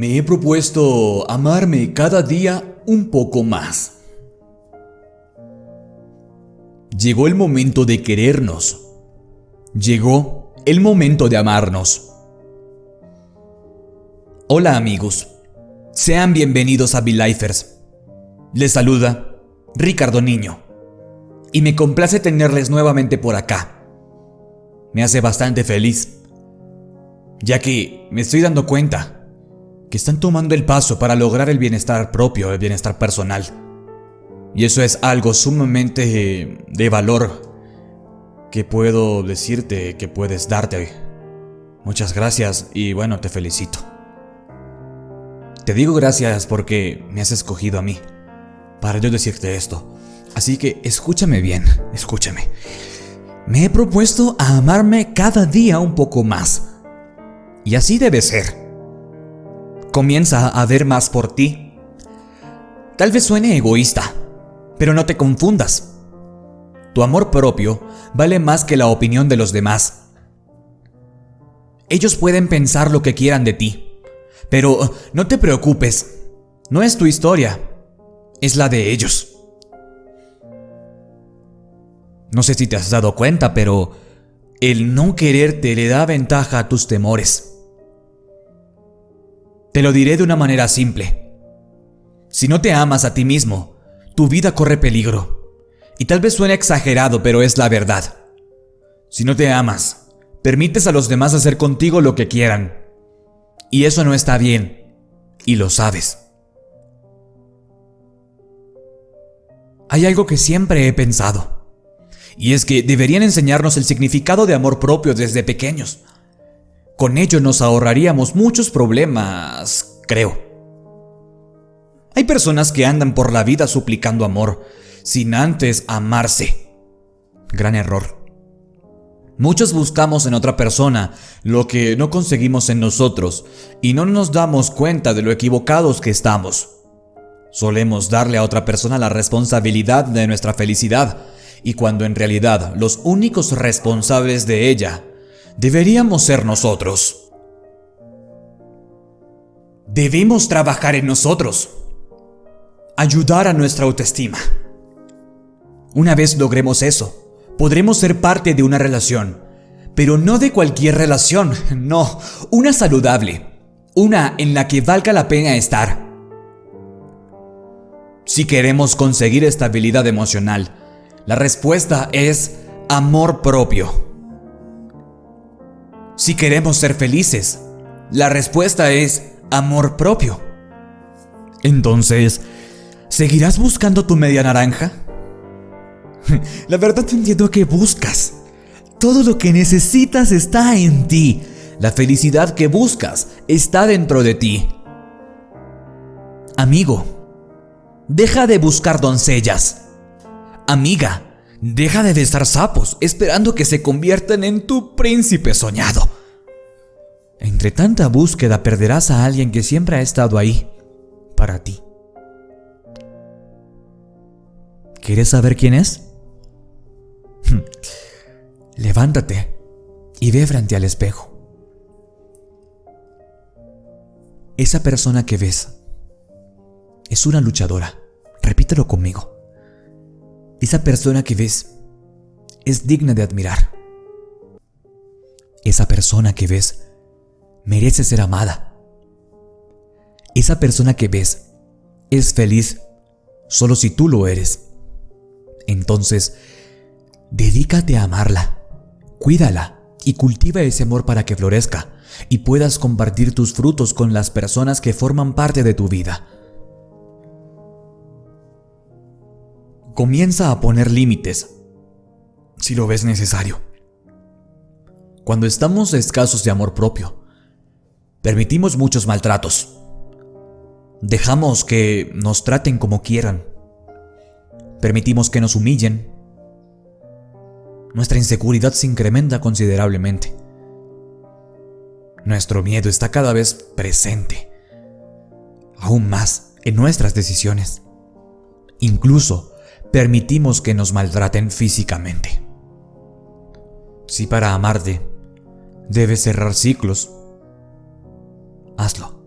Me he propuesto amarme cada día un poco más. Llegó el momento de querernos. Llegó el momento de amarnos. Hola amigos, sean bienvenidos a V-Lifers. Les saluda Ricardo Niño. Y me complace tenerles nuevamente por acá. Me hace bastante feliz, ya que me estoy dando cuenta que están tomando el paso para lograr el bienestar propio, el bienestar personal. Y eso es algo sumamente eh, de valor que puedo decirte, que puedes darte. Muchas gracias y bueno, te felicito. Te digo gracias porque me has escogido a mí para yo decirte esto. Así que escúchame bien, escúchame. Me he propuesto a amarme cada día un poco más. Y así debe ser. Comienza a ver más por ti. Tal vez suene egoísta, pero no te confundas. Tu amor propio vale más que la opinión de los demás. Ellos pueden pensar lo que quieran de ti, pero no te preocupes, no es tu historia, es la de ellos. No sé si te has dado cuenta, pero el no quererte le da ventaja a tus temores. Te lo diré de una manera simple. Si no te amas a ti mismo, tu vida corre peligro. Y tal vez suene exagerado, pero es la verdad. Si no te amas, permites a los demás hacer contigo lo que quieran. Y eso no está bien. Y lo sabes. Hay algo que siempre he pensado. Y es que deberían enseñarnos el significado de amor propio desde pequeños. Con ello nos ahorraríamos muchos problemas, creo. Hay personas que andan por la vida suplicando amor, sin antes amarse. Gran error. Muchos buscamos en otra persona lo que no conseguimos en nosotros y no nos damos cuenta de lo equivocados que estamos. Solemos darle a otra persona la responsabilidad de nuestra felicidad y cuando en realidad los únicos responsables de ella deberíamos ser nosotros. Debemos trabajar en nosotros, ayudar a nuestra autoestima. Una vez logremos eso, podremos ser parte de una relación, pero no de cualquier relación, no, una saludable, una en la que valga la pena estar. Si queremos conseguir estabilidad emocional, la respuesta es amor propio. Si queremos ser felices, la respuesta es amor propio. Entonces, ¿seguirás buscando tu media naranja? La verdad entiendo que buscas. Todo lo que necesitas está en ti. La felicidad que buscas está dentro de ti. Amigo, deja de buscar doncellas. Amiga, Deja de besar sapos esperando que se conviertan en tu príncipe soñado. Entre tanta búsqueda perderás a alguien que siempre ha estado ahí para ti. ¿Quieres saber quién es? Levántate y ve frente al espejo. Esa persona que ves es una luchadora. Repítelo conmigo. Esa persona que ves es digna de admirar. Esa persona que ves merece ser amada. Esa persona que ves es feliz solo si tú lo eres. Entonces, dedícate a amarla, cuídala y cultiva ese amor para que florezca y puedas compartir tus frutos con las personas que forman parte de tu vida. Comienza a poner límites si lo ves necesario. Cuando estamos escasos de amor propio, permitimos muchos maltratos. Dejamos que nos traten como quieran. Permitimos que nos humillen. Nuestra inseguridad se incrementa considerablemente. Nuestro miedo está cada vez presente, aún más en nuestras decisiones. Incluso permitimos que nos maltraten físicamente. Si para amarte debes cerrar ciclos, hazlo.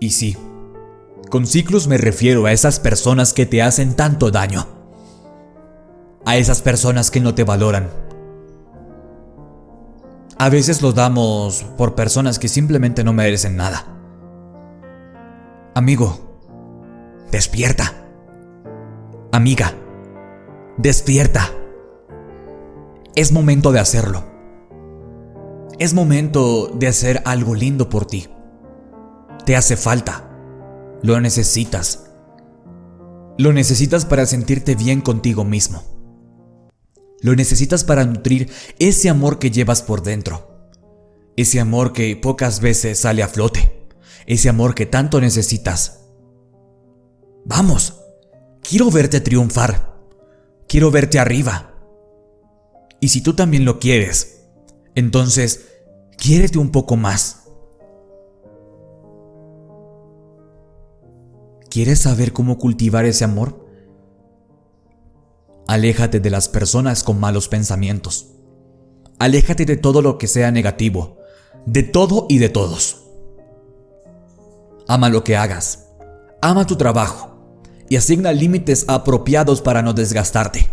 Y sí, con ciclos me refiero a esas personas que te hacen tanto daño. A esas personas que no te valoran. A veces los damos por personas que simplemente no merecen nada. Amigo, despierta. Amiga, despierta. Es momento de hacerlo. Es momento de hacer algo lindo por ti. Te hace falta. Lo necesitas. Lo necesitas para sentirte bien contigo mismo. Lo necesitas para nutrir ese amor que llevas por dentro. Ese amor que pocas veces sale a flote. Ese amor que tanto necesitas. Vamos, quiero verte triunfar. Quiero verte arriba. Y si tú también lo quieres, entonces, quiérete un poco más. ¿Quieres saber cómo cultivar ese amor? Aléjate de las personas con malos pensamientos. Aléjate de todo lo que sea negativo, de todo y de todos. Ama lo que hagas. Ama tu trabajo y asigna límites apropiados para no desgastarte.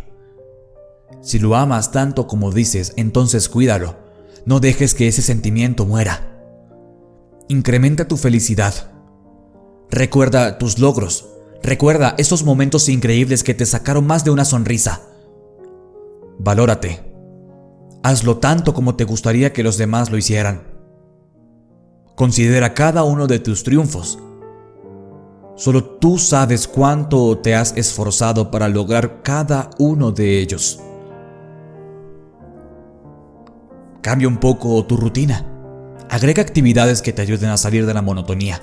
Si lo amas tanto como dices, entonces cuídalo. No dejes que ese sentimiento muera. Incrementa tu felicidad Recuerda tus logros. Recuerda esos momentos increíbles que te sacaron más de una sonrisa. Valórate. Hazlo tanto como te gustaría que los demás lo hicieran. Considera cada uno de tus triunfos. Solo tú sabes cuánto te has esforzado para lograr cada uno de ellos. Cambia un poco tu rutina. Agrega actividades que te ayuden a salir de la monotonía.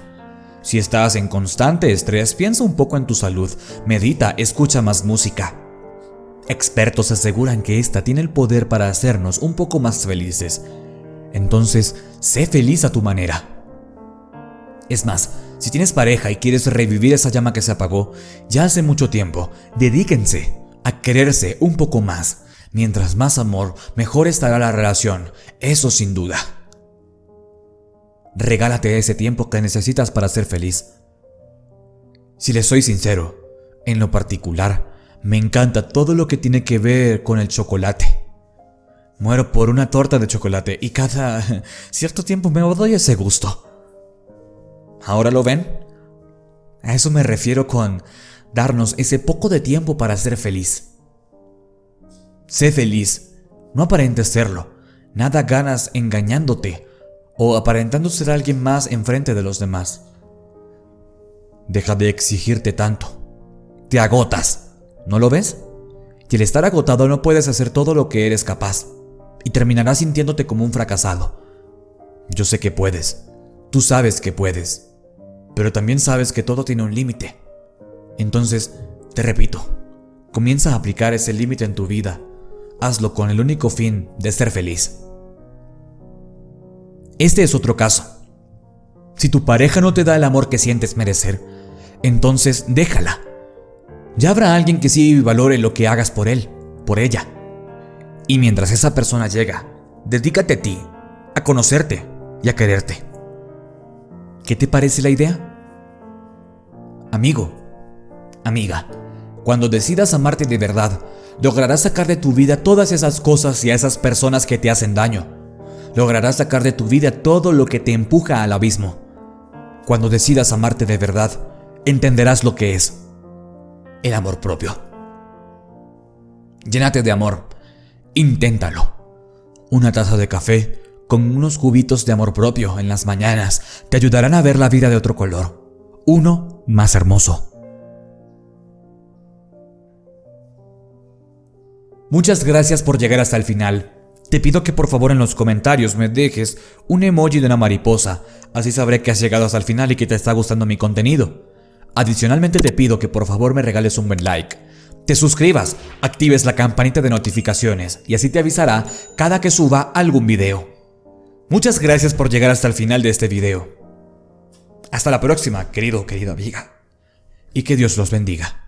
Si estás en constante estrés, piensa un poco en tu salud, medita, escucha más música. Expertos aseguran que esta tiene el poder para hacernos un poco más felices. Entonces, sé feliz a tu manera. Es más, si tienes pareja y quieres revivir esa llama que se apagó ya hace mucho tiempo, dedíquense a quererse un poco más. Mientras más amor, mejor estará la relación, eso sin duda. Regálate ese tiempo que necesitas para ser feliz. Si les soy sincero, en lo particular, me encanta todo lo que tiene que ver con el chocolate. Muero por una torta de chocolate y cada cierto tiempo me doy ese gusto. ¿Ahora lo ven? A eso me refiero con darnos ese poco de tiempo para ser feliz. Sé feliz, no aparentes serlo. Nada ganas engañándote o aparentando ser alguien más enfrente de los demás. Deja de exigirte tanto. Te agotas. ¿No lo ves? Y al estar agotado no puedes hacer todo lo que eres capaz. Y terminarás sintiéndote como un fracasado. Yo sé que puedes. Tú sabes que puedes. Pero también sabes que todo tiene un límite. Entonces, te repito, comienza a aplicar ese límite en tu vida. Hazlo con el único fin de ser feliz. Este es otro caso. Si tu pareja no te da el amor que sientes merecer, entonces déjala. Ya habrá alguien que sí valore lo que hagas por él, por ella. Y mientras esa persona llega, dedícate a ti, a conocerte y a quererte. ¿Qué te parece la idea? Amigo, amiga, cuando decidas amarte de verdad, lograrás sacar de tu vida todas esas cosas y a esas personas que te hacen daño lograrás sacar de tu vida todo lo que te empuja al abismo. Cuando decidas amarte de verdad, entenderás lo que es el amor propio. Llénate de amor. Inténtalo. Una taza de café con unos cubitos de amor propio en las mañanas te ayudarán a ver la vida de otro color. Uno más hermoso. Muchas gracias por llegar hasta el final. Te pido que por favor en los comentarios me dejes un emoji de una mariposa, así sabré que has llegado hasta el final y que te está gustando mi contenido. Adicionalmente te pido que por favor me regales un buen like, te suscribas, actives la campanita de notificaciones y así te avisará cada que suba algún video. Muchas gracias por llegar hasta el final de este video. Hasta la próxima, querido querida amiga. Y que Dios los bendiga.